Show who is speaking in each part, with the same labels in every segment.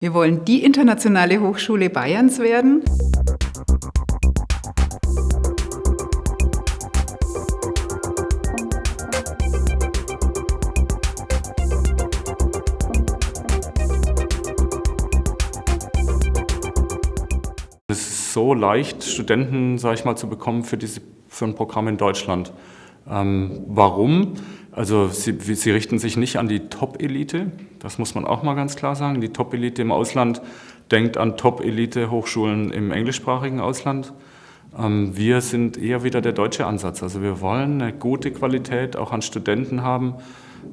Speaker 1: Wir wollen die internationale Hochschule Bayerns werden.
Speaker 2: Es ist so leicht, Studenten, sage ich mal, zu bekommen für, diese, für ein Programm in Deutschland. Ähm, warum? Also sie, sie, richten sich nicht an die Top-Elite, das muss man auch mal ganz klar sagen. Die Top-Elite im Ausland denkt an Top-Elite-Hochschulen im englischsprachigen Ausland. Ähm, wir sind eher wieder der deutsche Ansatz. Also wir wollen eine gute Qualität auch an Studenten haben,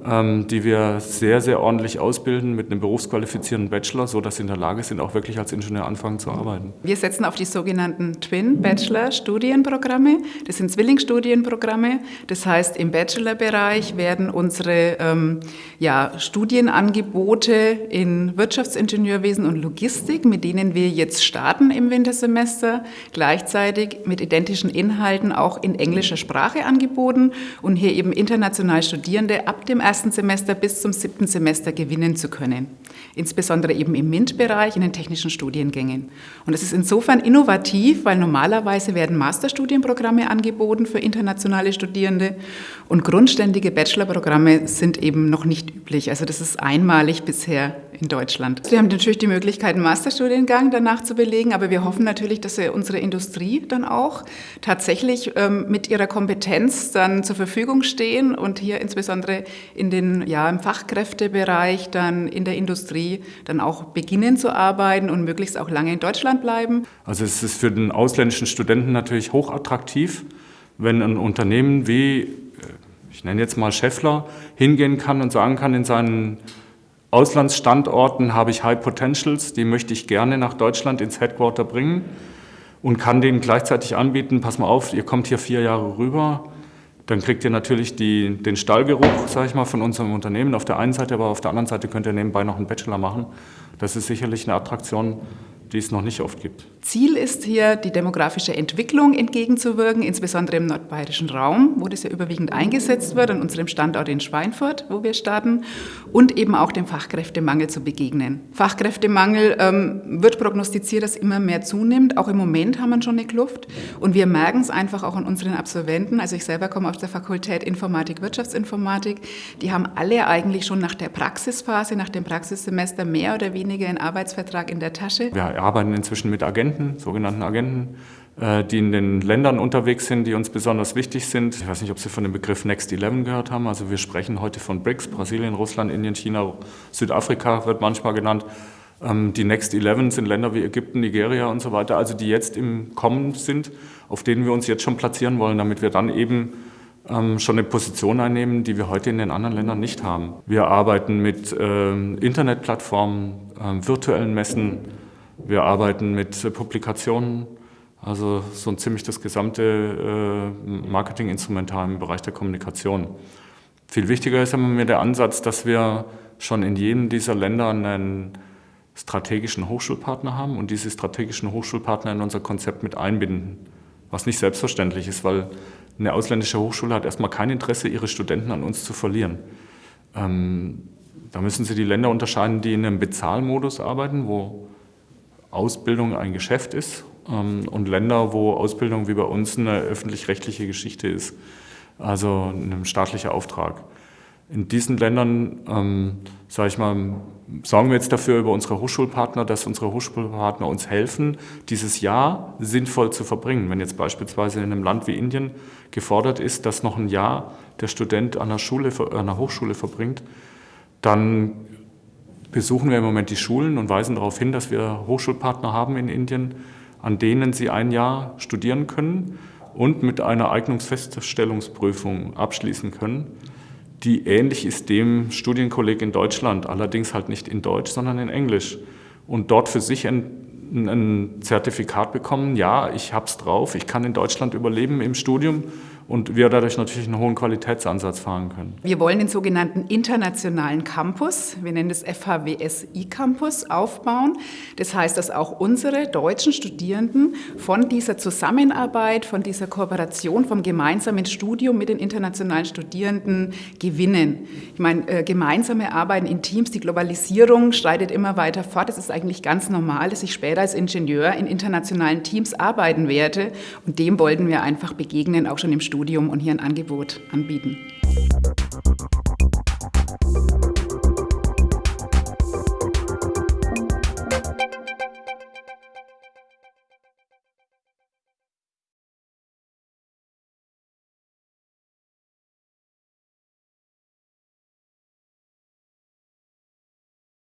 Speaker 2: die wir sehr, sehr ordentlich ausbilden mit einem berufsqualifizierten Bachelor, sodass sie in der Lage sind, auch wirklich als Ingenieur anfangen zu arbeiten.
Speaker 1: Wir setzen auf die sogenannten Twin-Bachelor-Studienprogramme. Das sind Zwillingsstudienprogramme. Das heißt, im Bachelorbereich werden unsere ähm, ja, Studienangebote in Wirtschaftsingenieurwesen und Logistik, mit denen wir jetzt starten im Wintersemester, gleichzeitig mit identischen Inhalten auch in englischer Sprache angeboten und hier eben international Studierende ab dem dem ersten Semester bis zum siebten Semester gewinnen zu können. Insbesondere eben im MINT-Bereich, in den technischen Studiengängen. Und es ist insofern innovativ, weil normalerweise werden Masterstudienprogramme angeboten für internationale Studierende und grundständige Bachelorprogramme sind eben noch nicht üblich. Also das ist einmalig bisher in Deutschland. Wir haben natürlich die Möglichkeit, einen Masterstudiengang danach zu belegen, aber wir hoffen natürlich, dass wir unsere Industrie dann auch tatsächlich ähm, mit ihrer Kompetenz dann zur Verfügung stehen und hier insbesondere in den, ja, im Fachkräftebereich, dann in der Industrie dann auch beginnen zu arbeiten und möglichst auch lange in Deutschland bleiben.
Speaker 2: Also es ist für den ausländischen Studenten natürlich hochattraktiv, wenn ein Unternehmen wie, äh, ich nenne jetzt mal Scheffler, hingehen kann und sagen kann in seinen Auslandsstandorten habe ich High Potentials, die möchte ich gerne nach Deutschland ins Headquarter bringen und kann denen gleichzeitig anbieten, pass mal auf, ihr kommt hier vier Jahre rüber, dann kriegt ihr natürlich die, den Stallgeruch, sage ich mal, von unserem Unternehmen auf der einen Seite, aber auf der anderen Seite könnt ihr nebenbei noch einen Bachelor machen. Das ist sicherlich eine Attraktion, die es noch nicht oft gibt.
Speaker 1: Ziel ist hier, die demografische Entwicklung entgegenzuwirken, insbesondere im nordbayerischen Raum, wo das ja überwiegend eingesetzt wird, an unserem Standort in Schweinfurt, wo wir starten, und eben auch dem Fachkräftemangel zu begegnen. Fachkräftemangel ähm, wird prognostiziert, dass immer mehr zunimmt. Auch im Moment haben wir schon eine Kluft. Und wir merken es einfach auch an unseren Absolventen. Also ich selber komme aus der Fakultät Informatik, Wirtschaftsinformatik. Die haben alle eigentlich schon nach der Praxisphase, nach dem Praxissemester mehr oder weniger einen Arbeitsvertrag in der Tasche.
Speaker 2: Wir arbeiten inzwischen mit Agenten, sogenannten Agenten, äh, die in den Ländern unterwegs sind, die uns besonders wichtig sind. Ich weiß nicht, ob Sie von dem Begriff Next 11 gehört haben. Also wir sprechen heute von BRICS, Brasilien, Russland, Indien, China, Südafrika wird manchmal genannt. Ähm, die Next 11 sind Länder wie Ägypten, Nigeria und so weiter, also die jetzt im Kommen sind, auf denen wir uns jetzt schon platzieren wollen, damit wir dann eben ähm, schon eine Position einnehmen, die wir heute in den anderen Ländern nicht haben. Wir arbeiten mit ähm, Internetplattformen, virtuellen Messen, wir arbeiten mit Publikationen, also so ein ziemlich das gesamte äh, Marketinginstrumental im Bereich der Kommunikation. Viel wichtiger ist aber mir der Ansatz, dass wir schon in jedem dieser Länder einen strategischen Hochschulpartner haben und diese strategischen Hochschulpartner in unser Konzept mit einbinden. Was nicht selbstverständlich ist, weil eine ausländische Hochschule hat erstmal kein Interesse, ihre Studenten an uns zu verlieren. Ähm, da müssen Sie die Länder unterscheiden, die in einem Bezahlmodus arbeiten, wo Ausbildung ein Geschäft ist ähm, und Länder, wo Ausbildung wie bei uns eine öffentlich-rechtliche Geschichte ist, also ein staatlicher Auftrag. In diesen Ländern, ähm, sage ich mal, sorgen wir jetzt dafür über unsere Hochschulpartner, dass unsere Hochschulpartner uns helfen, dieses Jahr sinnvoll zu verbringen. Wenn jetzt beispielsweise in einem Land wie Indien gefordert ist, dass noch ein Jahr der Student an einer, Schule, an einer Hochschule verbringt, dann besuchen wir im Moment die Schulen und weisen darauf hin, dass wir Hochschulpartner haben in Indien, an denen sie ein Jahr studieren können und mit einer Eignungsfeststellungsprüfung abschließen können, die ähnlich ist dem Studienkolleg in Deutschland, allerdings halt nicht in Deutsch, sondern in Englisch. Und dort für sich ein, ein Zertifikat bekommen, ja, ich habe es drauf, ich kann in Deutschland überleben im Studium und wir dadurch natürlich einen hohen Qualitätsansatz fahren können.
Speaker 1: Wir wollen den sogenannten internationalen Campus, wir nennen das FHWSI Campus, aufbauen. Das heißt, dass auch unsere deutschen Studierenden von dieser Zusammenarbeit, von dieser Kooperation, vom gemeinsamen Studium mit den internationalen Studierenden gewinnen. Ich meine, äh, gemeinsame Arbeiten in Teams, die Globalisierung schreitet immer weiter fort. Es ist eigentlich ganz normal, dass ich später als Ingenieur in internationalen Teams arbeiten werde. Und dem wollten wir einfach begegnen, auch schon im Studium und hier ein Angebot anbieten.